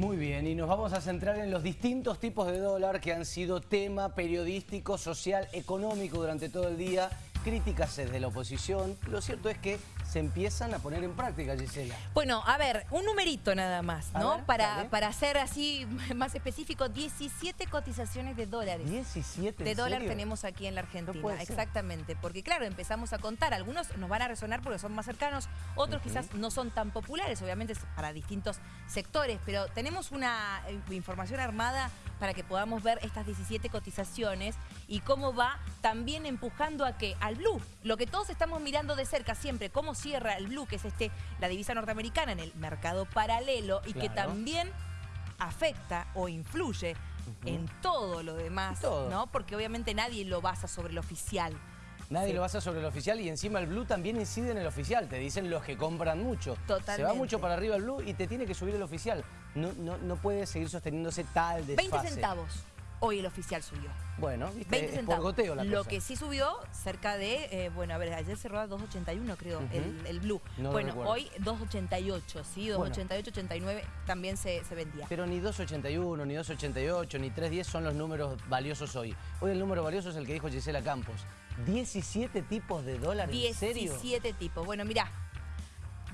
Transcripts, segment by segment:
Muy bien, y nos vamos a centrar en los distintos tipos de dólar que han sido tema periodístico, social, económico durante todo el día, críticas desde la oposición. Lo cierto es que se empiezan a poner en práctica, Gisela. Bueno, a ver, un numerito nada más, ¿no? ver, para, dale. para ser así más específico, 17 cotizaciones de dólares. 17, de ¿en dólar serio? tenemos aquí en la Argentina, No exactamente, porque claro, empezamos a contar, algunos nos van a resonar porque son más cercanos, otros quizás no son tan populares, obviamente para distintos sectores, pero tenemos una eh, información armada para que podamos ver estas 17 cotizaciones y cómo va también empujando a que al blue, lo que todos estamos mirando de cerca siempre, cómo cierra el blue, que es este la divisa norteamericana en el mercado paralelo y que también afecta o influye en todo lo demás, Todo. ¿no? Porque obviamente nadie lo basa sobre lo oficial. Nadie Sí. lo basa sobre el oficial y encima el blue también incide en el oficial. Te dicen los que compran mucho. Se va Totalmente. mucho para arriba el blue y te tiene que subir el oficial. No, no, no puede seguir sosteniéndose tal desfase. 20 centavos. Hoy el oficial subió. Bueno, viste, 20 es centavos. por goteo la lo cosa. que sí subió cerca de, eh, bueno, a ver, ayer cerró a 2.81 creo, el, el blue. No bueno, hoy 2.88, sí, Bueno. 2.88, 89 también se, se vendía. Pero ni 2.81, ni 2.88, ni 3.10 son los números valiosos hoy. Hoy el número valioso es el que dijo Gisela Campos. 17 tipos de dólares, ¿en serio? 17 tipos. Bueno, mirá,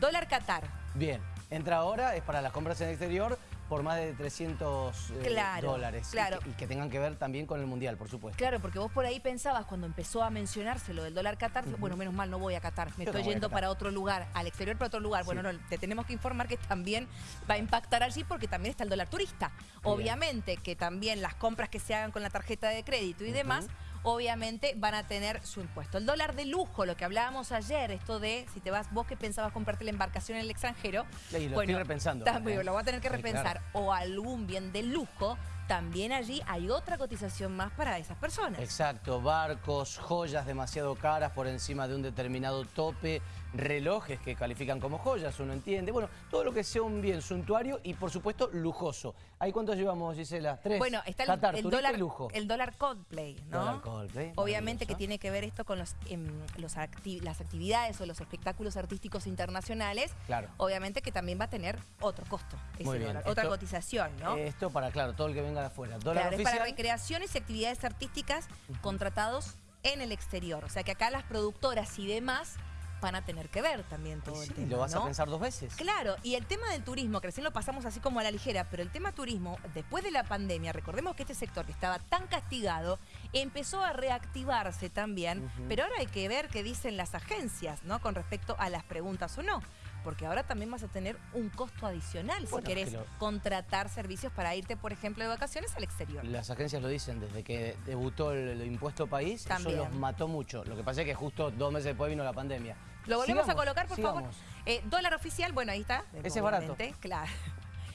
dólar Qatar. Bien, entra ahora, es para las compras en el exterior por más de 300 eh, Claro, dólares. Y claro. que- Y, que, tengan que ver también con el Mundial, por supuesto. Claro, porque vos por ahí pensabas cuando empezó a mencionarse lo del dólar Qatar, bueno, menos mal, no voy a Qatar, me Yo estoy no yendo para otro lugar, al exterior para otro lugar. Bueno, no, te tenemos que informar que también va a impactar allí porque también está el dólar turista. Obviamente que también las compras que se hagan con la tarjeta de crédito y demás, obviamente van a tener su impuesto. El dólar de lujo, lo que hablábamos ayer, esto de si te vas, vos que pensabas comprarte la embarcación en el extranjero, Y lo estoy repensando, también lo voy a tener que Sí, repensar. O algún bien de lujo, también allí hay otra cotización más para esas personas. Exacto, barcos, joyas demasiado caras por encima de un determinado tope, relojes que califican como joyas, uno entiende. Bueno, todo lo que sea un bien suntuario y por supuesto lujoso. ¿Ahí cuántos llevamos, Gisela? ¿Tres? Bueno, está el, Qatar, el dólar lujo. el dólar Coldplay, ¿no? Dólar Coldplay, Obviamente que tiene que ver esto con los, em, los acti- las actividades o los espectáculos artísticos internacionales. Claro. Obviamente que también va a tener otro costo, ese Muy bien. dólar, otra cotización, ¿no? Esto para, claro, todo el que venga de afuera. Dólar Claro, es para recreaciones y actividades artísticas contratados en el exterior. O sea que acá las productoras y demás van a tener que ver también todo Sí, el tema. lo vas ¿no? a pensar dos veces. Claro, y el tema del turismo, que recién lo pasamos así como a la ligera, pero el tema turismo, después de la pandemia, recordemos que este sector que estaba tan castigado, empezó a reactivarse también, pero ahora hay que ver qué dicen las agencias, ¿no? Con respecto a las preguntas o no. Porque ahora también vas a tener un costo adicional Bueno, si querés que lo- contratar servicios para irte, por ejemplo, de vacaciones al exterior. Las agencias lo dicen, desde que debutó el, el impuesto país, También. eso los mató mucho. Lo que pasa es que justo dos meses después vino la pandemia. Lo volvemos Sigamos, a colocar, por sigamos. favor. Eh, dólar oficial, bueno, ahí está. Ese es barato. Claro.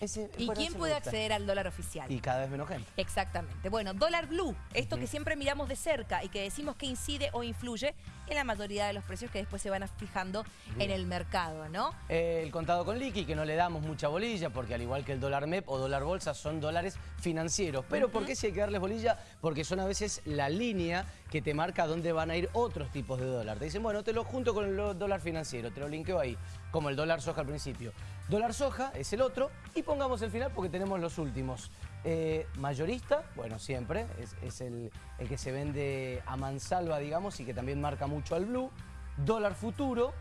Ese- ¿Y quién puede acceder al dólar oficial? Y cada vez menos gente. Exactamente. Bueno, dólar blue, esto que siempre miramos de cerca y que decimos que incide o influye en la mayoría de los precios que después se van fijando en el mercado, ¿no? Eh, el contado con liqui, que no le damos mucha bolilla, porque al igual que el dólar MEP o dólar bolsa, son dólares financieros. Pero ¿por qué sí hay que darles bolilla? Porque son a veces la línea que te marca dónde van a ir otros tipos de dólar. Te dicen, bueno, te lo junto con el dólar financiero, te lo linkeo ahí, como el dólar soja al principio. Dólar soja es el otro, y pongamos el final porque tenemos los últimos. Eh, mayorista, bueno, siempre, es, es el, el que se vende a mansalva, digamos, y que también marca mucho al blue. Dólar futuro,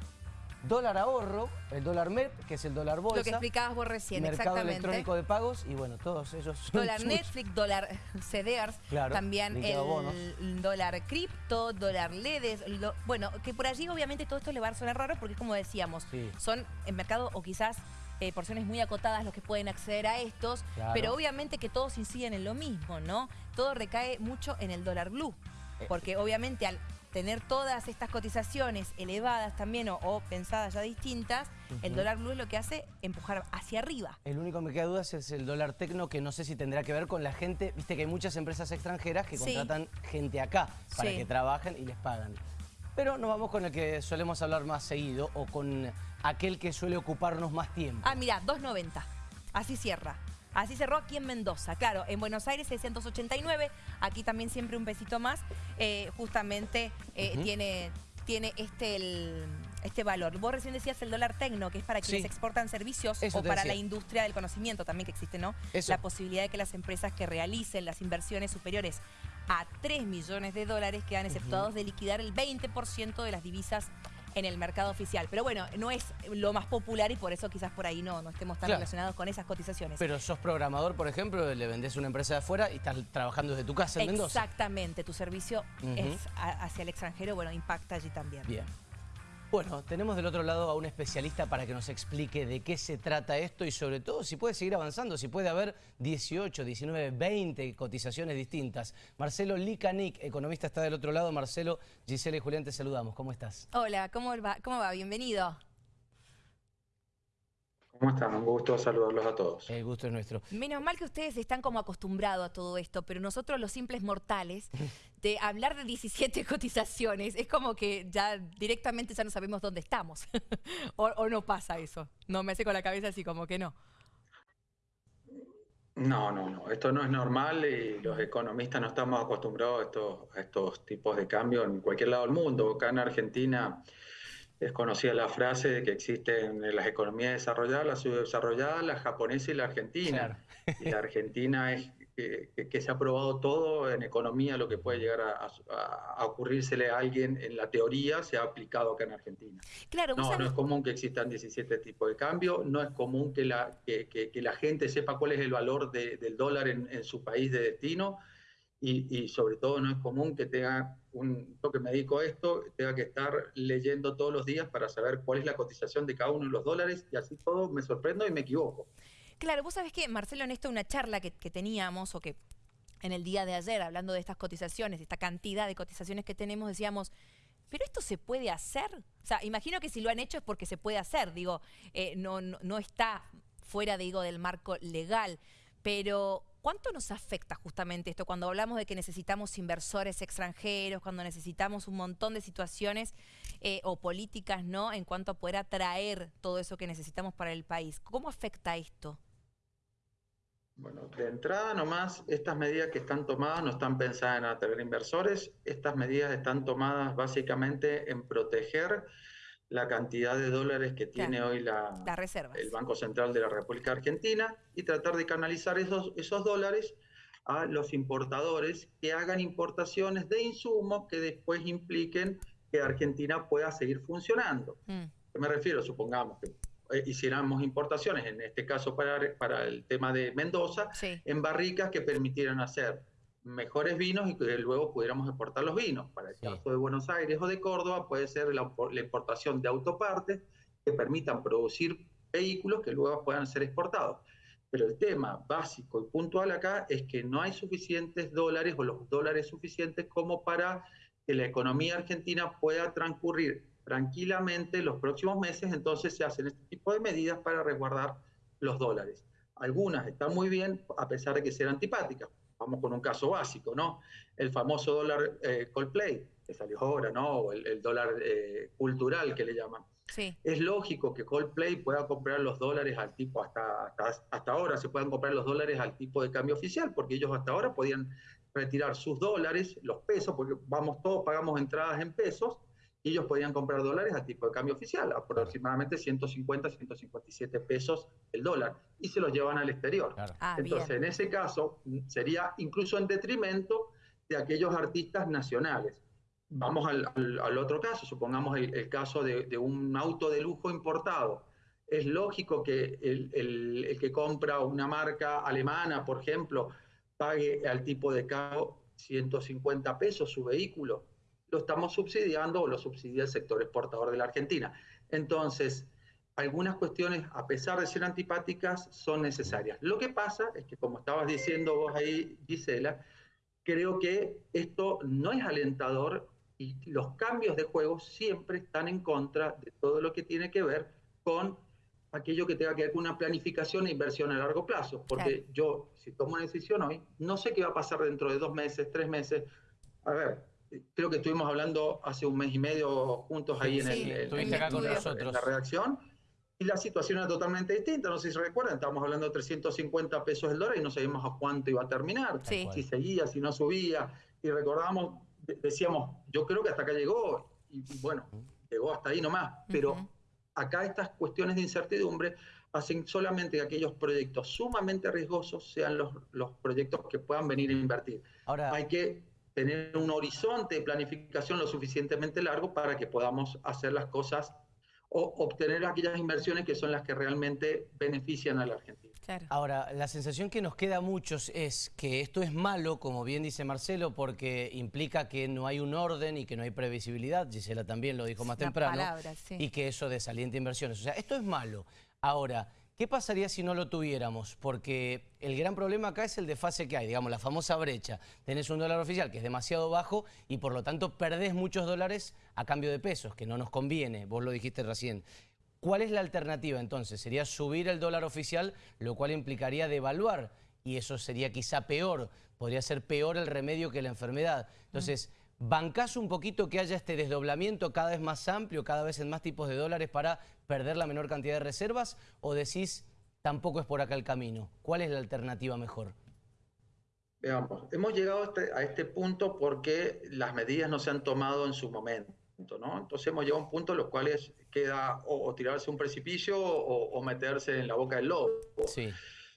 dólar ahorro, el dólar MEP, que es el dólar bolsa. Lo que explicabas vos recién, mercado exactamente. electrónico de pagos y bueno, todos ellos son Dólar Netflix, dólar CDRs, Claro, también bonos. el dólar cripto, dólar LEDs, lo- bueno, que por allí obviamente todo esto le va a sonar raro porque como decíamos, Sí. son en mercado o quizás eh, porciones muy acotadas los que pueden acceder a estos, Claro. pero obviamente que todos inciden en lo mismo, ¿no? Todo recae mucho en el dólar blue, Eh, porque obviamente al tener todas estas cotizaciones elevadas también o, o pensadas ya distintas, el dólar blue es lo que hace empujar hacia arriba. El único que me queda dudas es el dólar tecno, que no sé si tendrá que ver con la gente, viste que hay muchas empresas extranjeras que Sí. contratan gente acá para Sí. que trabajen y les pagan. Pero nos vamos con el que solemos hablar más seguido o con aquel que suele ocuparnos más tiempo. Ah, mira, 2.90. Así cierra. Así cerró aquí en Mendoza. Claro, en Buenos Aires 689. Aquí también siempre un pesito más. Eh, justamente eh, tiene, tiene este el, este valor. Vos recién decías el dólar tecno, que es para quienes exportan servicios o para la industria del conocimiento también que existe, ¿no? La posibilidad de que las empresas que realicen las inversiones superiores a 3 millones de dólares quedan exceptuados de liquidar el 20% de las divisas en el mercado oficial. Pero bueno, no es lo más popular y por eso quizás por ahí no, no estemos tan relacionados con esas cotizaciones. Pero sos programador, por ejemplo, le vendés a una empresa de afuera y estás trabajando desde tu casa en Mendoza. Exactamente, tu servicio es hacia el extranjero, bueno, impacta allí también. Bien. Bueno, tenemos del otro lado a un especialista para que nos explique de qué se trata esto y sobre todo si puede seguir avanzando, si puede haber 18, 19, 20 cotizaciones distintas. Marcelo Licanic, economista, está del otro lado. Marcelo, Gisela y Julián, te saludamos. ¿Cómo estás? Hola, ¿cómo va? ¿Cómo va? Bienvenido. ¿Cómo están? Un gusto saludarlos a todos. El gusto es nuestro. Menos mal que ustedes están como acostumbrados a todo esto, pero nosotros los simples mortales, de hablar de 17 cotizaciones, es como que ya directamente ya no sabemos dónde estamos. o, no pasa eso. No, me hace con la cabeza así como que no. No, no, no. Esto no es normal y los economistas no estamos acostumbrados a estos, a estos tipos de cambios en cualquier lado del mundo. Acá en Argentina es conocida la frase de que existen en las economías desarrolladas, las subdesarrolladas, la japonesa y la argentina. Y la argentina es que, se ha probado todo en economía, lo que puede llegar a, ocurrírsele a alguien en la teoría se ha aplicado acá en Argentina. Claro, no, no es común que existan 17 tipos de cambio, no es común que la, que, la gente sepa cuál es el valor del dólar en, su país de destino y, sobre todo no es común que tenga un, yo que me dedico a esto, tenga que estar leyendo todos los días para saber cuál es la cotización de cada uno de los dólares y así todo me sorprendo y me equivoco. Claro, vos sabés que, Marcelo, en esto una charla que, teníamos o que en el día de ayer, hablando de estas cotizaciones, esta cantidad de cotizaciones que tenemos, decíamos, ¿pero esto se puede hacer? O sea, imagino que si lo han hecho es porque se puede hacer, digo, eh, no, no, no, está fuera, digo, del marco legal, pero ¿Cuánto nos afecta justamente esto cuando hablamos de que necesitamos inversores extranjeros, cuando necesitamos un montón de situaciones eh, o políticas ¿no? en cuanto a poder atraer todo eso que necesitamos para el país? ¿Cómo afecta esto? Bueno, de entrada nomás, estas medidas que están tomadas no están pensadas en atraer inversores, estas medidas están tomadas básicamente en proteger la cantidad de dólares que tiene hoy la, el Banco Central de la República Argentina y tratar de canalizar esos, esos dólares a los importadores que hagan importaciones de insumos que después impliquen que Argentina pueda seguir funcionando. Mm. Me refiero, supongamos que eh, hiciéramos importaciones, en este caso para, para el tema de Mendoza, en barricas que permitieran hacer mejores vinos y que luego pudiéramos exportar los vinos. Para el caso de Buenos Aires o de Córdoba puede ser la, importación de autopartes que permitan producir vehículos que luego puedan ser exportados. Pero el tema básico y puntual acá es que no hay suficientes dólares o los dólares suficientes como para que la economía argentina pueda transcurrir tranquilamente los próximos meses, entonces se hacen este tipo de medidas para resguardar los dólares. Algunas están muy bien a pesar de que sean antipáticas vamos con un caso básico, ¿no? El famoso dólar eh, Coldplay, que salió ahora, ¿no? O el, dólar eh, cultural que le llaman. Sí. Es lógico que Coldplay pueda comprar los dólares al tipo, hasta, hasta, ahora se puedan comprar los dólares al tipo de cambio oficial, porque ellos hasta ahora podían retirar sus dólares, los pesos, porque vamos todos, pagamos entradas en pesos, y ellos podían comprar dólares a tipo de cambio oficial, aproximadamente 150, 157 pesos el dólar, y se los llevan al exterior. Ah, Entonces, en ese caso, sería incluso en detrimento de aquellos artistas nacionales. Vamos al, otro caso, supongamos el, caso de, un auto de lujo importado. Es lógico que el, el que compra una marca alemana, por ejemplo, pague al tipo de cambio 150 pesos su vehículo lo estamos subsidiando o lo subsidia el sector exportador de la Argentina. Entonces, algunas cuestiones, a pesar de ser antipáticas, son necesarias. Lo que pasa es que, como estabas diciendo vos ahí, Gisela, creo que esto no es alentador y los cambios de juego siempre están en contra de todo lo que tiene que ver con aquello que tenga que ver con una planificación e inversión a largo plazo. Porque yo, si tomo una decisión hoy, no sé qué va a pasar dentro de dos meses, tres meses. A ver, creo que estuvimos hablando hace un mes y medio juntos ahí en, el, acá con nosotros. la redacción. Y la situación era totalmente distinta, no sé si se recuerdan, estábamos hablando de 350 pesos el dólar y no sabíamos a cuánto iba a terminar, si seguía, si no subía, y recordábamos, decíamos, yo creo que hasta acá llegó, y, bueno, llegó hasta ahí nomás, pero acá estas cuestiones de incertidumbre hacen solamente que aquellos proyectos sumamente riesgosos sean los, los proyectos que puedan venir a invertir. Ahora, Hay que tener un horizonte de planificación lo suficientemente largo para que podamos hacer las cosas o obtener aquellas inversiones que son las que realmente benefician a la Argentina. Ahora, la sensación que nos queda a muchos es que esto es malo, como bien dice Marcelo, porque implica que no hay un orden y que no hay previsibilidad, Gisela también lo dijo más temprano, y que eso desalienta inversiones. O sea, esto es malo. Ahora, ¿Qué pasaría si no lo tuviéramos? Porque el gran problema acá es el desfase que hay, digamos, la famosa brecha. Tenés un dólar oficial que es demasiado bajo y por lo tanto perdés muchos dólares a cambio de pesos, que no nos conviene, vos lo dijiste recién. ¿Cuál es la alternativa entonces? Sería subir el dólar oficial, lo cual implicaría devaluar y eso sería quizá peor, podría ser peor el remedio que la enfermedad. Entonces, ¿bancás un poquito que haya este desdoblamiento cada vez más amplio, cada vez en más tipos de dólares para perder la menor cantidad de reservas o decís tampoco es por acá el camino? ¿Cuál es la alternativa mejor? Veamos, hemos llegado a este, a este punto porque las medidas no se han tomado en su momento. ¿no? Entonces hemos llegado a un punto en los cuales queda o, tirarse un precipicio o, meterse en la boca del lobo. Sí.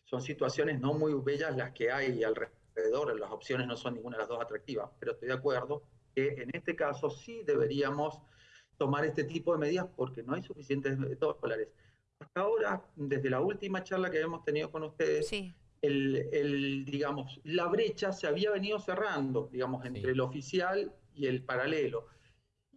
Son situaciones no muy bellas las que hay alrededor, las opciones no son ninguna de las dos atractivas, pero estoy de acuerdo que en este caso sí deberíamos tomar este tipo de medidas porque no hay suficientes dólares. Hasta ahora, desde la última charla que hemos tenido con ustedes, el, digamos, la brecha se había venido cerrando, digamos, entre el oficial y el paralelo.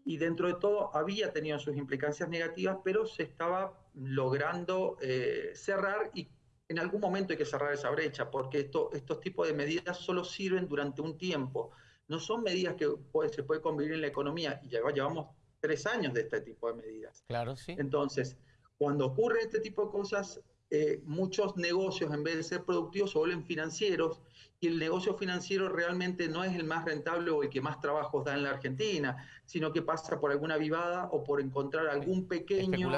Y dentro de todo había tenido sus implicancias negativas, pero se estaba logrando eh, cerrar y en algún momento hay que cerrar esa brecha, porque esto, estos tipos de medidas solo sirven durante un tiempo. No son medidas que se puede convivir en la economía y ya llevamos tres años de este tipo de medidas. Claro, sí. Entonces, cuando ocurre este tipo de cosas, eh, muchos negocios, en vez de ser productivos, se vuelven financieros y el negocio financiero realmente no es el más rentable o el que más trabajos da en la Argentina, sino que pasa por alguna vivada o por encontrar algún pequeño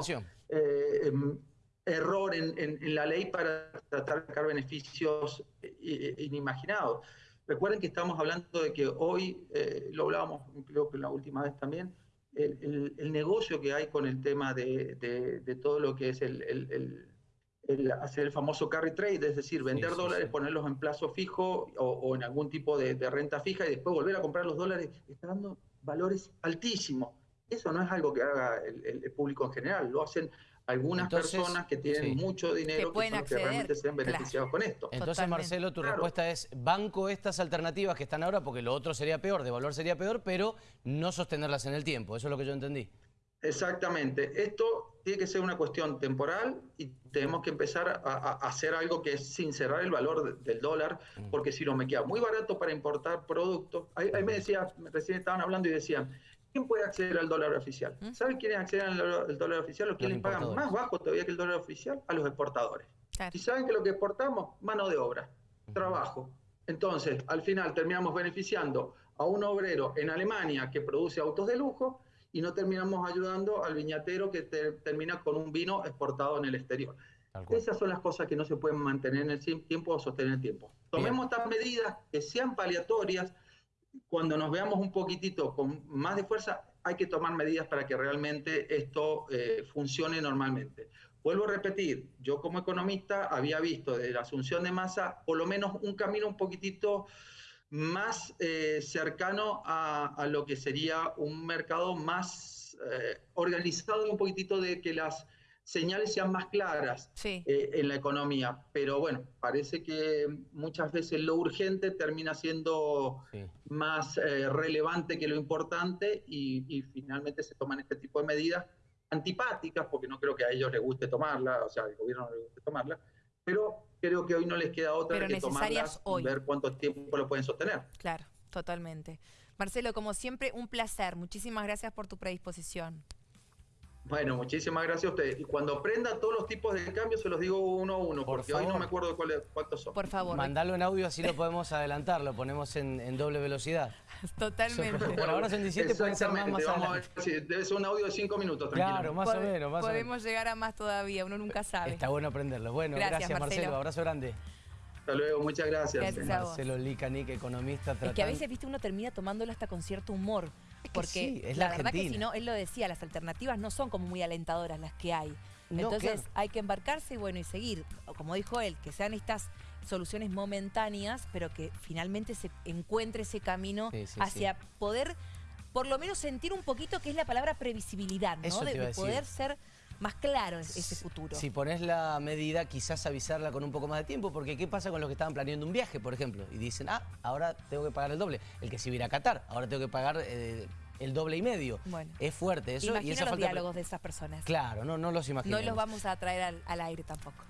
eh, em, error en, la ley para tratar de sacar beneficios eh, inimaginados. Recuerden que estamos hablando de que hoy, lo hablábamos creo que la última vez también, el, negocio que hay con el tema de, todo lo que es el, hacer el famoso carry trade, es decir, vender dólares, ponerlos en plazo fijo o, en algún tipo de, renta fija y después volver a comprar los dólares, está dando valores altísimos. Eso no es algo que haga el, público en general, lo hacen algunas personas que tienen mucho dinero que, que, realmente se han beneficiado con esto. Entonces, Marcelo, tu respuesta es banco estas alternativas que están ahora, porque lo otro sería peor, de valor sería peor, pero no sostenerlas en el tiempo. Eso es lo que yo entendí. Exactamente. Esto tiene que ser una cuestión temporal y tenemos que empezar a, hacer algo que es sin cerrar el valor del dólar, mm. porque si no me queda muy barato para importar productos. Ahí, me decía, recién estaban hablando y decían, ¿Quién puede acceder al dólar oficial? ¿Mm? ¿Saben quiénes acceden al dólar oficial? Los que les pagan más bajo todavía que el dólar oficial a los exportadores. Y saben que lo que exportamos, mano de obra, trabajo. Entonces, al final terminamos beneficiando a un obrero en Alemania que produce autos de lujo y no terminamos ayudando al viñatero que termina con un vino exportado en el exterior. Esas son las cosas que no se pueden mantener en el tiempo o sostener en el tiempo. Tomemos estas medidas que sean paliatorias, cuando nos veamos un poquitito con más de fuerza, hay que tomar medidas para que realmente esto eh, funcione normalmente. Vuelvo a repetir, yo como economista había visto de la asunción de masa por lo menos un camino un poquitito más eh, cercano a, lo que sería un mercado más eh, organizado un poquitito de que las señales sean más claras eh, en la economía. Pero bueno, parece que muchas veces lo urgente termina siendo más eh, relevante que lo importante y, finalmente se toman este tipo de medidas antipáticas, porque no creo que a ellos les guste tomarla, o sea, al gobierno no les guste tomarla, pero creo que hoy no les queda otra que tomarlas y ver cuánto tiempo lo pueden sostener. Claro, totalmente. Marcelo, como siempre, un placer. Muchísimas gracias por tu predisposición. Bueno, muchísimas gracias a ustedes. Y cuando aprenda todos los tipos de cambios, se los digo uno a uno, porque hoy no me acuerdo cuántos son. Por favor. Mandalo en audio, así lo podemos adelantar, lo ponemos en, doble velocidad. Totalmente. Por ahora son 17, pueden ser más, más Debe ser un audio de 5 minutos, Claro, más o menos. Más podemos llegar a más todavía, uno nunca sabe. Está bueno aprenderlo. Bueno, gracias, Marcelo. Abrazo grande. Hasta luego, muchas gracias. gracias Marcelo Licanic, economista. Es que a veces, viste, uno termina tomándolo hasta con cierto humor Es que Porque sí, es la verdad que si no, él lo decía, las alternativas no son como muy alentadoras las que hay. No, Entonces claro. hay que embarcarse y bueno, y seguir. Como dijo él, que sean estas soluciones momentáneas, pero que finalmente se encuentre ese camino Sí, sí, hacia poder por lo menos sentir un poquito que es la palabra previsibilidad, ¿no? Eso de, poder ser más claro es- ese futuro. Si pones la medida, quizás avisarla con un poco más de tiempo, porque ¿qué pasa con los que estaban planeando un viaje, por ejemplo? Y dicen, ah, ahora tengo que pagar el doble. El que se iba a Qatar, ahora tengo que pagar eh, el doble y medio. Bueno. Es fuerte eso. y esa los falta de- diálogos de esas personas. Claro, no, no los no imaginemos. los vamos a traer al, al aire tampoco.